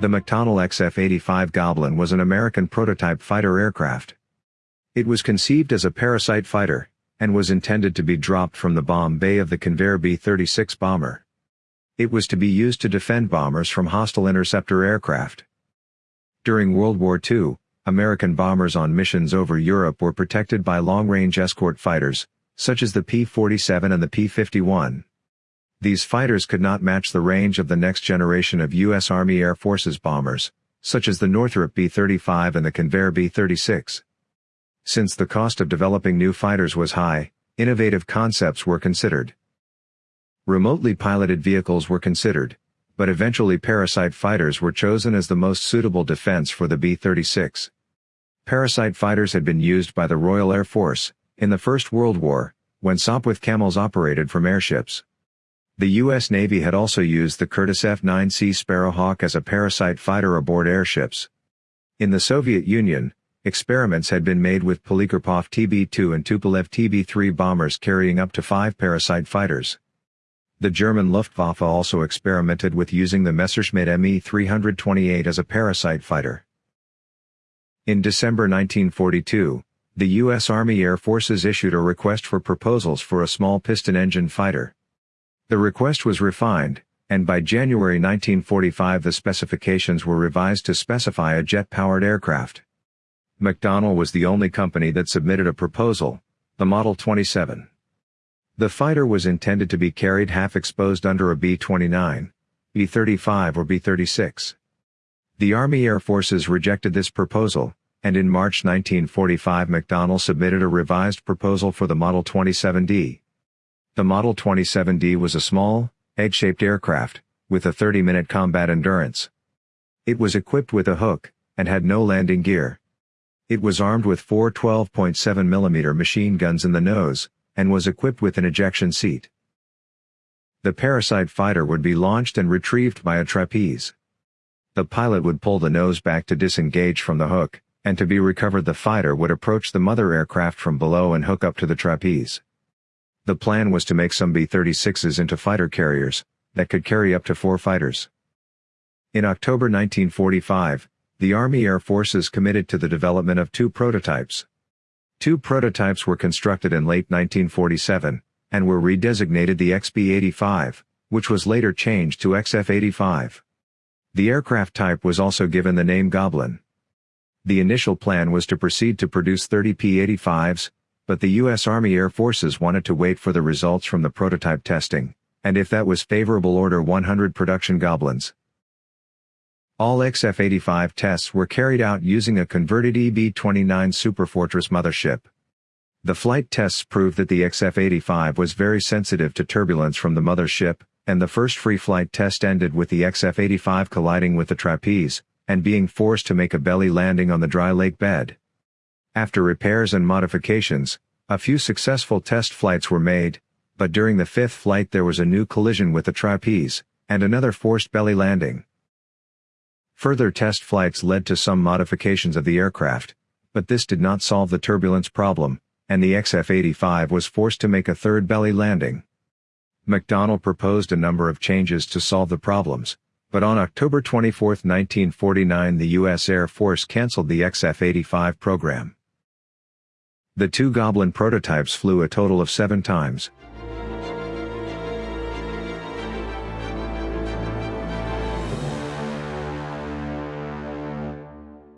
The McDonnell XF-85 Goblin was an American prototype fighter aircraft. It was conceived as a parasite fighter, and was intended to be dropped from the bomb bay of the Convair B-36 bomber. It was to be used to defend bombers from hostile interceptor aircraft. During World War II, American bombers on missions over Europe were protected by long-range escort fighters, such as the P-47 and the P-51. These fighters could not match the range of the next generation of U.S. Army Air Forces bombers, such as the Northrop B-35 and the Convair B-36. Since the cost of developing new fighters was high, innovative concepts were considered. Remotely piloted vehicles were considered, but eventually parasite fighters were chosen as the most suitable defense for the B-36. Parasite fighters had been used by the Royal Air Force, in the First World War, when Sopwith Camels operated from airships. The U.S. Navy had also used the Curtiss F-9C Sparrowhawk as a parasite fighter aboard airships. In the Soviet Union, experiments had been made with Polikarpov TB-2 and Tupolev TB-3 bombers carrying up to five parasite fighters. The German Luftwaffe also experimented with using the Messerschmitt Me-328 as a parasite fighter. In December 1942, the U.S. Army Air Forces issued a request for proposals for a small piston-engine fighter. The request was refined, and by January 1945 the specifications were revised to specify a jet-powered aircraft. McDonnell was the only company that submitted a proposal, the Model 27. The fighter was intended to be carried half-exposed under a B-29, B-35 or B-36. The Army Air Forces rejected this proposal, and in March 1945 McDonnell submitted a revised proposal for the Model 27D. The Model 27D was a small, egg-shaped aircraft, with a 30-minute combat endurance. It was equipped with a hook, and had no landing gear. It was armed with four 12.7mm machine guns in the nose, and was equipped with an ejection seat. The Parasite fighter would be launched and retrieved by a trapeze. The pilot would pull the nose back to disengage from the hook, and to be recovered the fighter would approach the mother aircraft from below and hook up to the trapeze. The plan was to make some B-36s into fighter carriers, that could carry up to four fighters. In October 1945, the Army Air Forces committed to the development of two prototypes. Two prototypes were constructed in late 1947, and were redesignated the XP-85, which was later changed to XF-85. The aircraft type was also given the name Goblin. The initial plan was to proceed to produce 30 P-85s, but the U.S. Army Air Forces wanted to wait for the results from the prototype testing, and if that was favorable order 100 production Goblins. All XF-85 tests were carried out using a converted EB-29 Superfortress mothership. The flight tests proved that the XF-85 was very sensitive to turbulence from the mothership, and the first free flight test ended with the XF-85 colliding with the trapeze, and being forced to make a belly landing on the dry lake bed. After repairs and modifications, a few successful test flights were made, but during the fifth flight there was a new collision with the trapeze, and another forced belly landing. Further test flights led to some modifications of the aircraft, but this did not solve the turbulence problem, and the XF-85 was forced to make a third belly landing. McDonnell proposed a number of changes to solve the problems, but on October 24, 1949 the U.S. Air Force canceled the XF-85 program. The two Goblin prototypes flew a total of seven times.